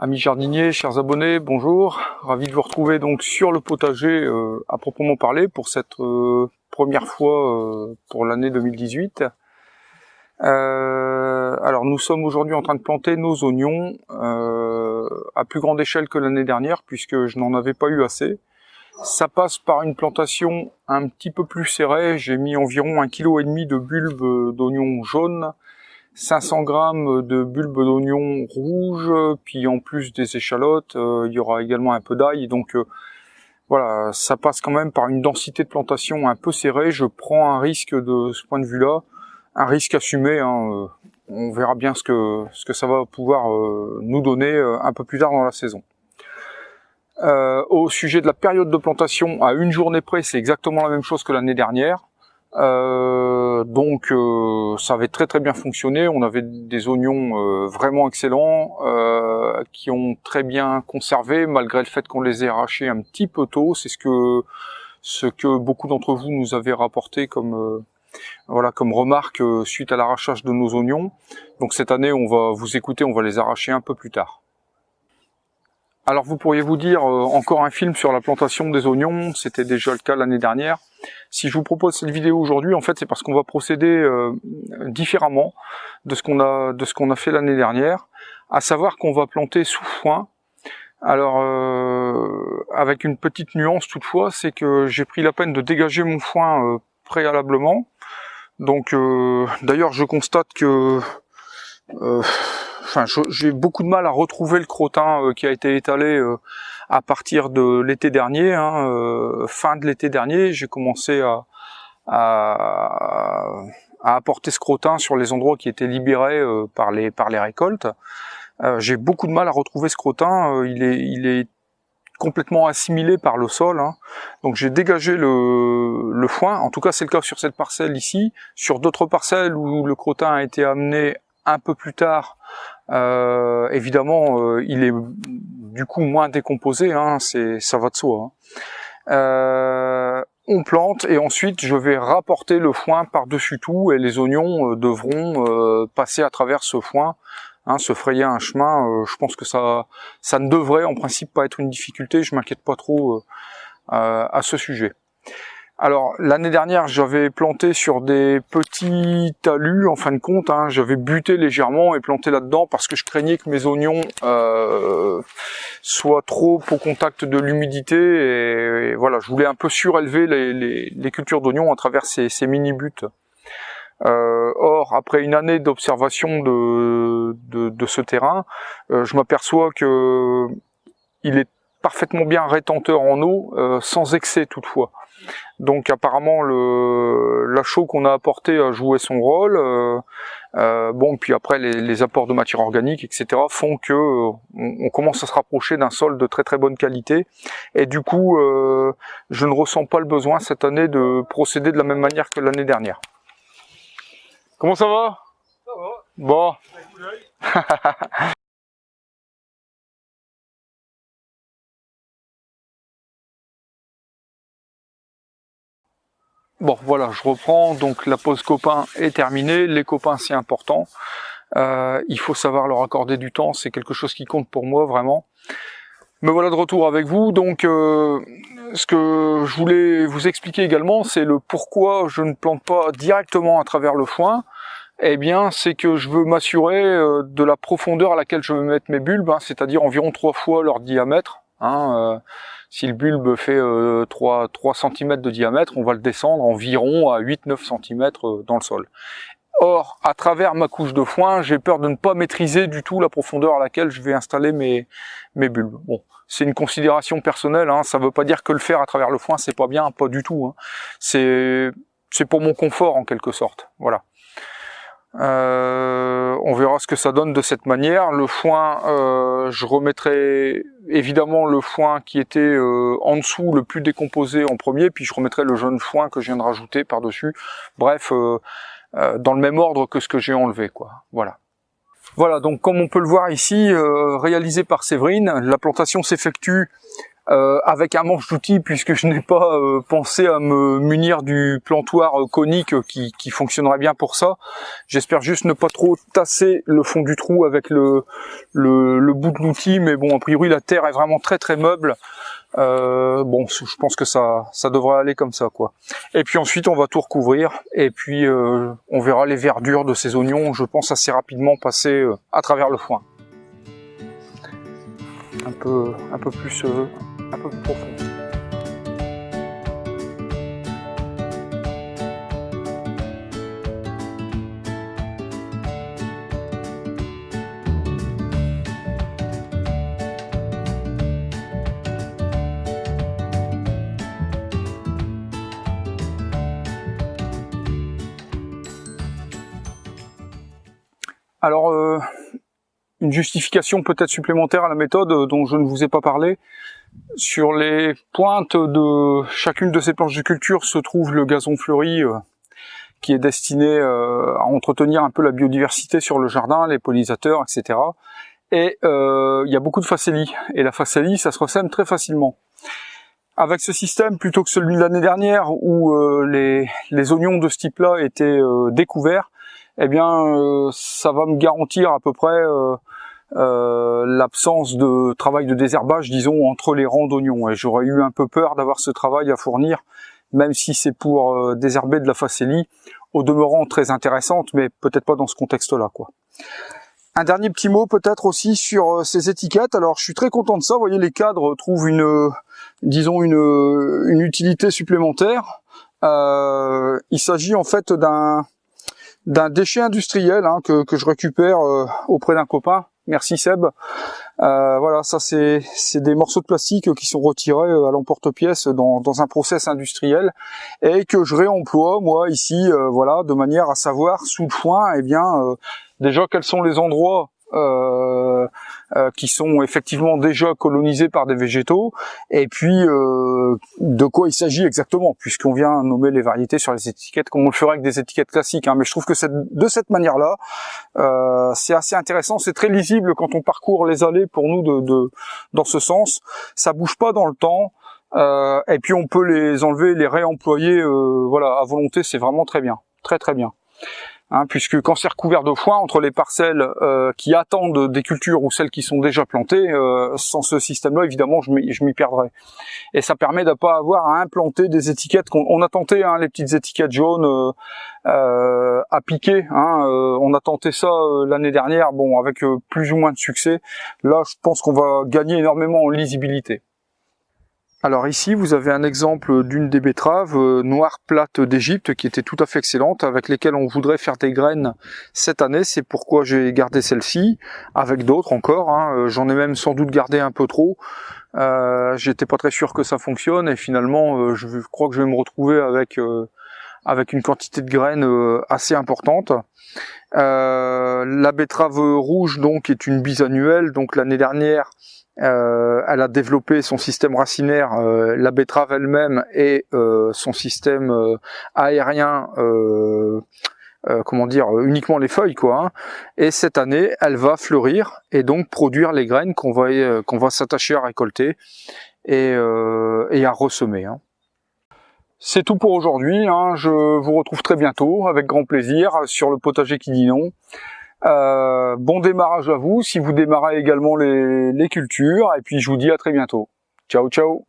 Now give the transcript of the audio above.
Amis jardiniers, chers abonnés, bonjour. Ravi de vous retrouver donc sur le potager euh, à proprement parler pour cette euh, première fois euh, pour l'année 2018. alors nous sommes aujourd'hui en train de planter nos oignons à plus grande échelle que l'année dernière puisque je n'en avais pas eu assez. Ça passe par une plantation un petit peu plus serrée. J'ai mis environ un kilo et demi de bulbes d'oignons jaunes 500 grammes de bulbes d'oignon rouge, puis en plus des échalotes, euh, il y aura également un peu d'ail. Donc euh, voilà, ça passe quand même par une densité de plantation un peu serrée. Je prends un risque de ce point de vue-là, un risque assumé. Hein, euh, on verra bien ce que, ce que ça va pouvoir nous donner un peu plus tard dans la saison. au sujet de la période de plantation, à une journée près, c'est exactement la même chose que l'année dernière. Euh, donc euh, ça avait très très bien fonctionné, on avait des oignons euh, vraiment excellents, qui ont très bien conservé malgré le fait qu'on les ait arrachés un petit peu tôt, c'est ce que ce que beaucoup d'entre vous nous avez rapporté comme voilà comme remarque suite à l'arrachage de nos oignons. Donc cette année on va vous écouter, on va les arracher un peu plus tard. Alors vous pourriez vous dire encore un film sur la plantation des oignons, c'était déjà le cas l'année dernière. Si je vous propose cette vidéo aujourd'hui, en fait, c'est parce qu'on va procéder euh, différemment de ce qu'on a de a fait l'année dernière, à savoir qu'on va planter sous foin. Alors, euh, avec une petite nuance toutefois, c'est que j'ai pris la peine de dégager mon foin euh, préalablement. Donc, d'ailleurs, je constate que j'ai beaucoup de mal à retrouver le crottin qui a été étalé à partir de l'été dernier, hein, euh, fin de l'été dernier, j'ai commencé à, à, apporter scrotin sur les endroits qui étaient libérés euh, par les par les récoltes. Euh, j'ai beaucoup de mal à retrouver scrotin. il est il est complètement assimilé par le sol. Hein. Donc j'ai dégagé le, le foin, en tout cas c'est le cas sur cette parcelle ici. Sur d'autres parcelles où le crottin a été amené un peu plus tard, euh, évidemment il est du coup moins décomposé, hein, c'est ça va de soi. Hein. Euh, on plante et ensuite je vais rapporter le foin par-dessus tout et les oignons euh, devront euh, passer à travers ce foin, hein, se frayer un chemin. je pense que ça, ça ne devrait en principe pas être une difficulté, je m'inquiète pas trop à ce sujet. Alors l'année dernière j'avais planté sur des petits talus en fin de compte, hein, j'avais buté légèrement et planté là-dedans parce que je craignais que mes oignons euh, soient trop au contact de l'humidité et, voilà je voulais un peu surélever les, cultures d'oignons à travers ces, mini buts. Euh, or après une année d'observation de, ce terrain, euh, je m'aperçois que il est parfaitement bien rétenteur en eau, sans excès toutefois. Donc apparemment le chaux qu'on a apporté a joué son rôle. Euh, euh, bon, puis après les, apports de matière organique, etc., font que euh, on, commence à se rapprocher d'un sol de très très bonne qualité. Et du coup, je ne ressens pas le besoin cette année de procéder de la même manière que l'année dernière. Comment ça va? Ça va. Bon. Bon voilà, je reprends, donc la pause copain est terminée, les copains c'est important, euh, il faut savoir leur accorder du temps, c'est quelque chose qui compte pour moi vraiment. Me voilà de retour avec vous, donc euh, ce que je voulais vous expliquer également, c'est le pourquoi je ne plante pas directement à travers le foin, eh bien c'est que je veux m'assurer euh, de la profondeur à laquelle je vais mettre mes bulbes, hein, c'est-à-dire environ trois fois leur diamètre, hein, si le bulbe fait 3, 3 cm de diamètre, on va le descendre environ à 8-9 cm euh, dans le sol. Or, à travers ma couche de foin, j'ai peur de ne pas maîtriser du tout la profondeur à laquelle je vais installer mes, mes bulbes. Bon, c'est une considération personnelle, hein, ça ne veut pas dire que le faire à travers le foin, c'est pas bien, pas du tout. Hein. C'est pour mon confort en quelque sorte, voilà. Euh, on verra ce que ça donne de cette manière. Le foin, euh, je remettrai évidemment le foin qui était euh, en dessous, le plus décomposé en premier, puis je remettrai le jaune foin que je viens de rajouter par-dessus. Bref, dans le même ordre que ce que j'ai enlevé, quoi. Voilà. Voilà, donc comme on peut le voir ici, réalisé par Séverine, la plantation s'effectue euh, avec un manche d'outils puisque je n'ai pas euh, pensé à me munir du plantoir conique qui, qui fonctionnerait bien pour ça. J'espère juste ne pas trop tasser le fond du trou avec le, le, le bout de l'outil, mais bon, a priori la terre est vraiment très très meuble. Euh, bon, je pense que ça, ça devrait aller comme ça, quoi. Et puis ensuite, on va tout recouvrir, et puis euh, on verra les verdures de ces oignons, je pense assez rapidement passer euh, à travers le foin. Un peu, un peu plus, un peu plus. Alors, euh, une justification peut-être supplémentaire à la méthode euh, dont je ne vous ai pas parlé. Sur les pointes de chacune de ces planches de culture se trouve le gazon fleuri euh, qui est destiné à entretenir un peu la biodiversité sur le jardin, les pollinisateurs, etc. Et il y a beaucoup de facélie. Et la facélie, ça se ressème très facilement. Avec ce système, plutôt que celui de l'année dernière où les, les, oignons de ce type-là étaient découverts, eh bien, euh, ça va me garantir à peu près euh, euh, l'absence de travail de désherbage, disons, entre les rangs d'oignons. Et j'aurais eu un peu peur d'avoir ce travail à fournir, même si c'est pour désherber de la facélie, au demeurant très intéressante, mais peut-être pas dans ce contexte-là, quoi. Un dernier petit mot peut-être aussi sur ces étiquettes. Alors je suis très content de ça. Vous voyez, les cadres trouvent une, disons une, utilité supplémentaire. il s'agit en fait d'un déchet industriel hein, que, je récupère euh, auprès d'un copain. Merci Seb. Euh, voilà, ça c'est des morceaux de plastique qui sont retirés euh, à l'emporte-pièce dans, un process industriel et que je réemploie moi ici, voilà, de manière à savoir sous le foin, eh bien déjà quels sont les endroits euh, qui sont effectivement déjà colonisés par des végétaux, et puis euh, de quoi il s'agit exactement, puisqu'on vient nommer les variétés sur les étiquettes comme on le ferait avec des étiquettes classiques. Hein. Mais je trouve que de cette manière-là, euh, c'est assez intéressant, c'est très lisible quand on parcourt les allées pour nous de, de dans ce sens. Ça bouge pas dans le temps. Euh, et puis on peut les enlever, les réemployer, euh, voilà, à volonté, c'est vraiment très bien, très très bien. Hein, puisque quand c'est recouvert de foin entre les parcelles euh, qui attendent des cultures ou celles qui sont déjà plantées, euh, sans ce système-là, évidemment, je m'y perdrais. Et ça permet de avoir à implanter des étiquettes. qu'on on a tenté hein, les petites étiquettes jaunes euh, euh à piquer. Hein, on a tenté ça l'année dernière, bon, avec plus ou moins de succès. Là, je pense qu'on va gagner énormément en lisibilité. Alors ici, vous avez un exemple d'une des betteraves euh, noires plates d'Égypte qui était tout à fait excellente, avec lesquelles on voudrait faire des graines cette année. C'est pourquoi j'ai gardé celle-ci, avec d'autres encore. Hein. Euh, j'en ai même sans doute gardé un peu trop. Euh, J'étais pas très sûr que ça fonctionne et finalement, euh, je crois que je vais me retrouver avec avec une quantité de graines assez importante. la betterave rouge donc est une bisannuelle. Donc l'année dernière, euh, elle a développé son système racinaire, euh, la betterave elle-même et euh, son système aérien, comment dire, uniquement les feuilles quoi. Hein. Et cette année, elle va fleurir et donc produire les graines qu'on va va s'attacher à récolter et, et à ressemer. Hein. C'est tout pour aujourd'hui. Hein. Je vous retrouve très bientôt avec grand plaisir sur le potager qui dit non. Euh, bon démarrage à vous, si vous démarrez également les, les cultures, et puis je vous dis à très bientôt. Ciao, ciao